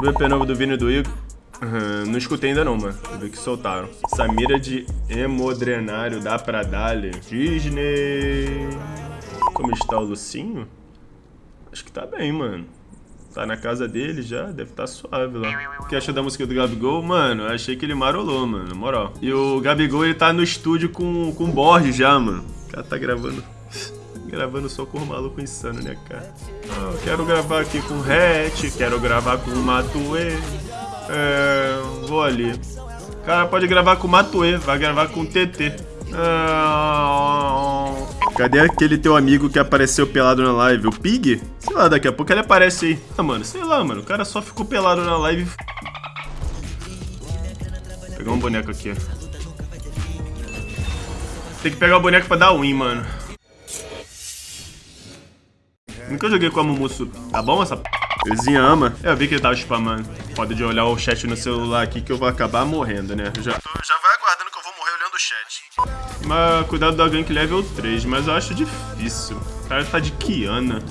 O EP novo do Vini do Igor. Uhum, não escutei ainda não, mano. Eu vi que soltaram. Samira de hemodrenário dá pra dar-lhe. Disney. Como está o Lucinho? Acho que tá bem, mano. Tá na casa dele já, deve estar tá suave lá. O que achou da música do Gabigol? Mano, eu achei que ele marolou, mano, na moral. E o Gabigol, ele tá no estúdio com, com o Borges já, mano. O cara tá gravando... gravando só com o maluco insano, né, cara? Ah, quero gravar aqui com o Hatch, quero gravar com o Matue. É, vou ali. Cara pode gravar com o Matue, vai gravar com o TT. Ah, cadê aquele teu amigo que apareceu pelado na live? O Pig? Sei lá, daqui a pouco ele aparece aí. Ah, mano, sei lá, mano. O cara só ficou pelado na live. Vou pegar um boneco aqui. Tem que pegar o boneco pra dar win, mano. Nunca joguei com a Mumusu. Tá bom essa p... Vizinha ama. Eu vi que ele tava spamando. Pode de olhar o chat no celular aqui que eu vou acabar morrendo, né? Já, já vai aguardando que eu vou morrer olhando o chat. Mas cuidado da gank level 3, mas eu acho difícil. O cara tá de Kiana.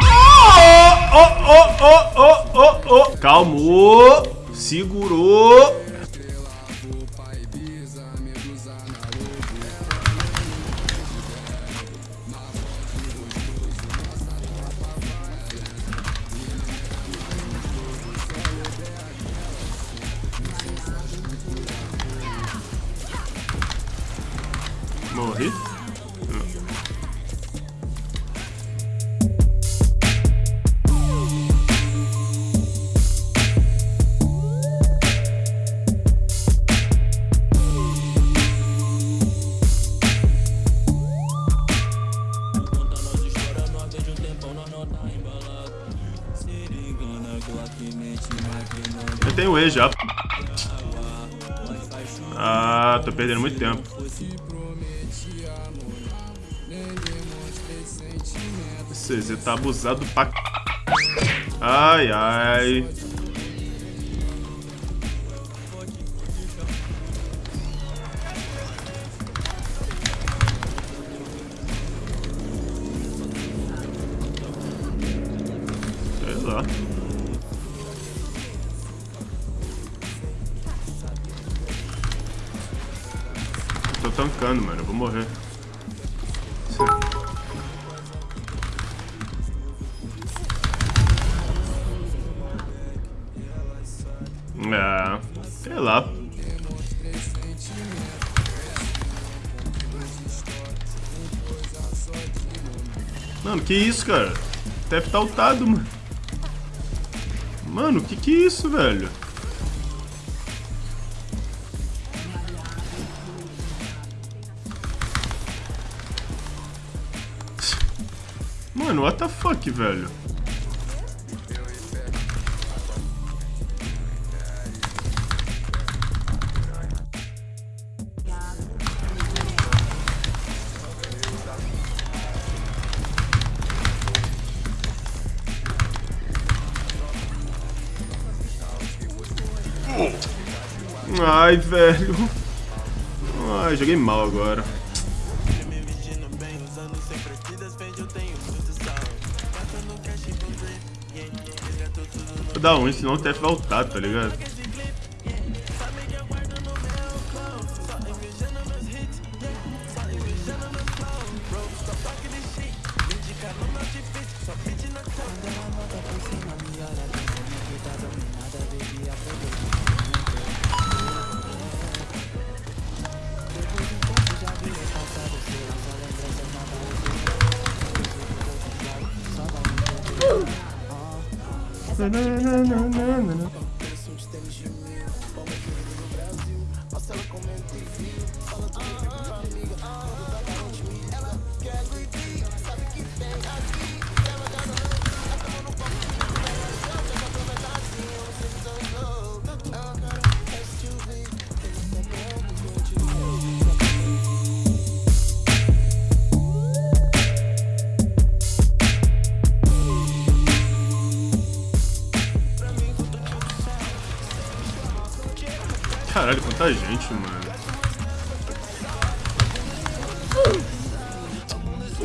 Oh, oh, oh, oh, oh. Calmou. Segurou. E já. Ah, tô perdendo muito tempo. Você tá abusado pra... Ai, ai. Sei lá. Tô tancando, mano. Eu vou morrer. É, sei lá. Mano, que isso, cara? Deve tá ultado, mano. Mano, que que é isso, velho? Mano, what the fuck, velho? Ai, velho. Ai, joguei mal agora vidas vende, eu tenho muito sal. Bata no cash vou yeah, yeah. tudo no... Dá um, senão o TF vai tá ligado? Confesso uns tênis de muita gente, mano.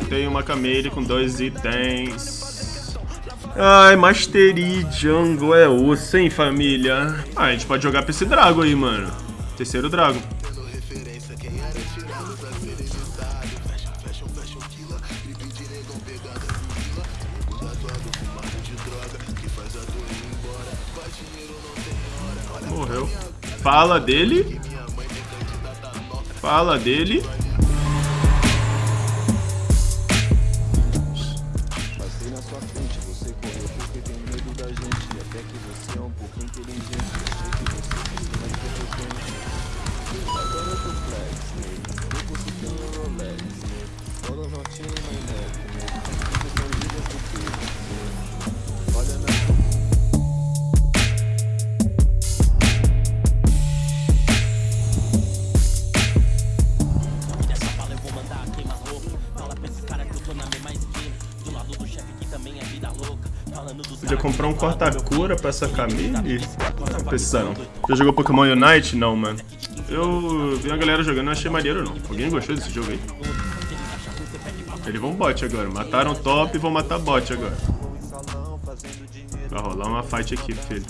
Tem uma Camille com dois itens. Ai, Mastery Jungle é osso, hein, família? Ah, a gente pode jogar pra esse Drago aí, mano. Terceiro Drago. Fala dele. Fala dele. Podia comprar um corta-cura pra essa Camille? Não precisa. Já jogou Pokémon Unite? Não, mano. Eu vi a galera jogando, não achei maneiro não. Alguém gostou desse jogo aí? Eles vão bot agora. Mataram top e vão matar bot agora. Vai rolar uma fight aqui, filho.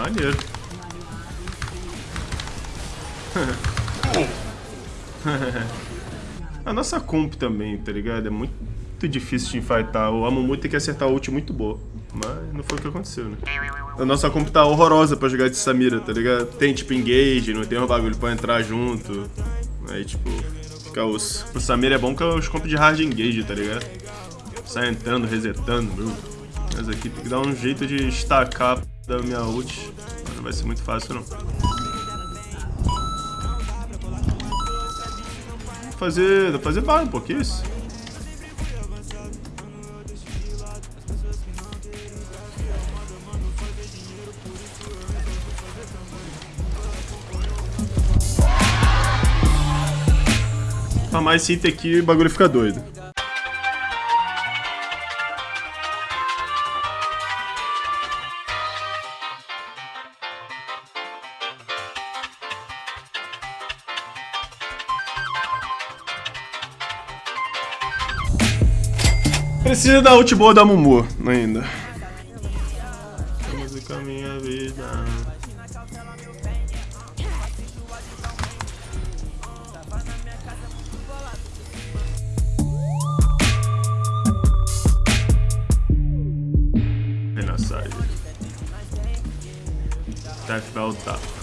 Maneiro. A nossa comp também, tá ligado? É muito difícil de enfrentar. O Amumu tem que acertar a ult muito boa. Mas não foi o que aconteceu, né? A nossa comp tá horrorosa pra jogar de Samira, tá ligado? Tem tipo engage, não tem um bagulho pra entrar junto. Aí tipo, fica osso. Pro Samira é bom que é os comp de hard engage, tá ligado? Sai entrando, resetando, meu. Mas aqui tem que dar um jeito de estacar da minha ult. Não vai ser muito fácil não. fazer, fazer barra um pouquinho isso. Farmar esse item aqui o bagulho fica doido. Precisa da ult boa da Mumu ainda. Música minha vida. Renassagem. Deve voltar.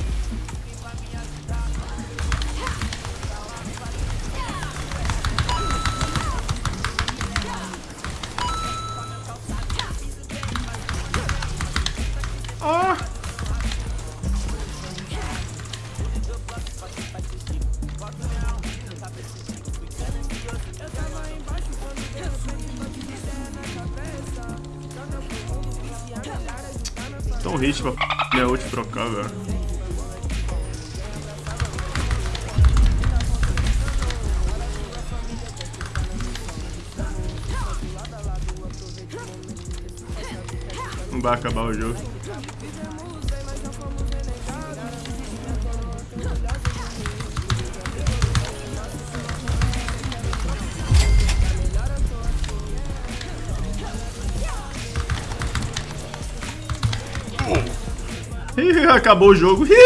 Tão hit pra minha ult trocar, velho. Não vai acabar o jogo. acabou o jogo.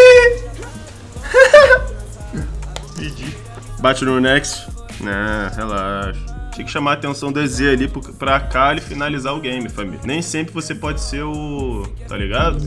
Bate no Next. Não, relaxa. Tinha que chamar a atenção do EZ ali pra cá e finalizar o game, família. Nem sempre você pode ser o... Tá ligado?